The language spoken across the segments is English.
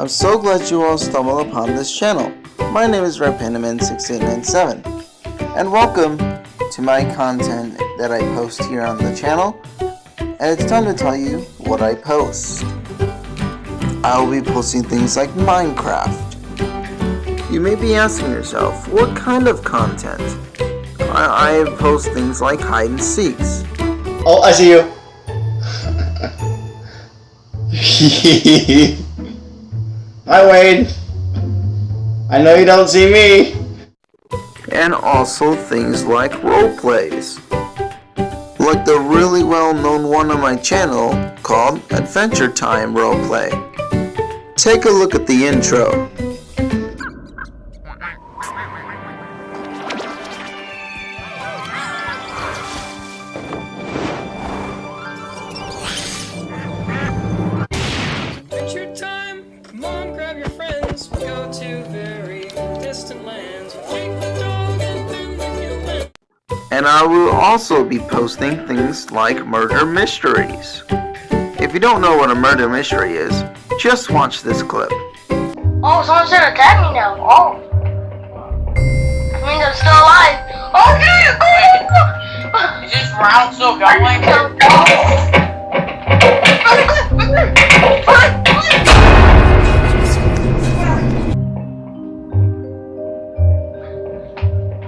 I'm so glad you all stumbled upon this channel. My name is RedPandaman6897 and welcome to my content that I post here on the channel and it's time to tell you what I post. I will be posting things like Minecraft. You may be asking yourself, what kind of content? I, I post things like hide and seeks. Oh, I see you. Hi Wade. I know you don't see me. And also things like roleplays. Like the really well known one on my channel called Adventure Time Roleplay. Take a look at the intro. And I will also be posting things like murder mysteries. If you don't know what a murder mystery is, just watch this clip. Oh, someone's gonna attack me now. Oh. That means I'm still alive. Oh, yeah! Is this round still going?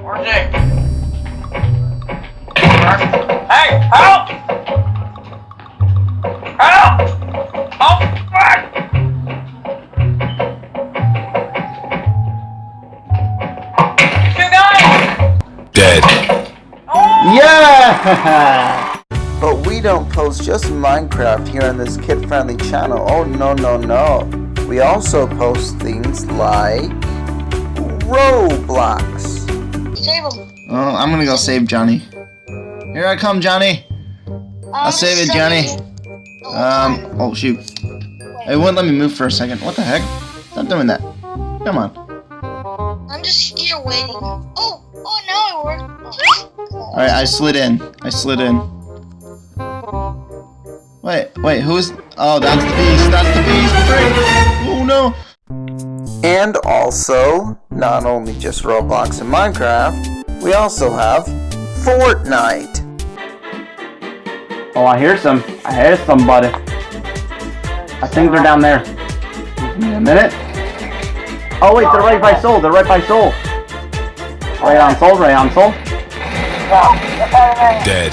Where's help! Help! Oh, fuck! You guys! Dead. Oh! Yeah! But we don't post just Minecraft here on this kid-friendly channel. Oh no no no. We also post things like Roblox. Save him. Oh, I'm gonna go save Johnny. Here I come, Johnny. I'll save it, Johnny. Um, oh shoot. It wouldn't let me move for a second. What the heck? Stop doing that. Come on. I'm just here waiting. Oh, oh, now it worked. Alright, I slid in. I slid in. Wait, wait, who's... Oh, that's the beast. That's the beast. Oh, no. And also, not only just Roblox and Minecraft, we also have Fortnite. Oh, I hear some. I hear somebody. I think they're down there. Give me a minute. Oh wait, they're right by Soul. They're right by Soul. Right on Soul. Right on Soul. Dead.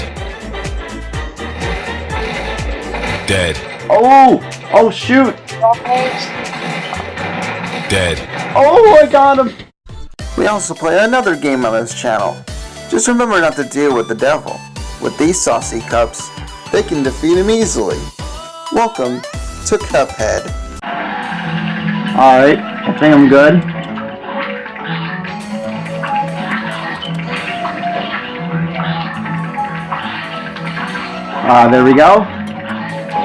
Dead. Oh! Oh shoot! Dead. Oh, I got him. We also play another game on this channel. Just remember not to deal with the devil. With these saucy cups, they can defeat him easily. Welcome to Cuphead. All right, I think I'm good. Uh, there we go.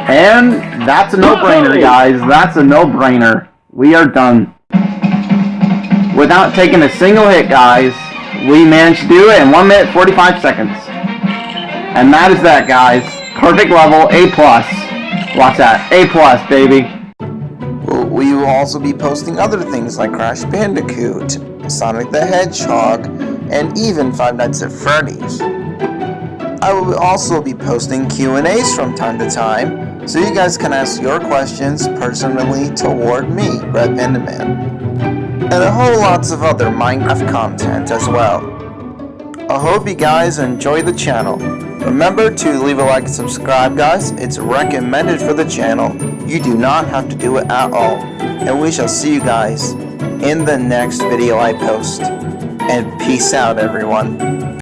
And that's a no-brainer, guys. That's a no-brainer. We are done. Without taking a single hit, guys, we managed to do it in 1 minute 45 seconds. And that is that, guys. Perfect level, A+. plus. Watch that. A+, plus, baby. We will also be posting other things like Crash Bandicoot, Sonic the Hedgehog, and even Five Nights at Freddy's. I will also be posting Q&As from time to time, so you guys can ask your questions personally toward me, Red Panda Man. And a whole lots of other Minecraft content as well. I hope you guys enjoy the channel. Remember to leave a like and subscribe guys, it's recommended for the channel. You do not have to do it at all. And we shall see you guys in the next video I post. And peace out everyone.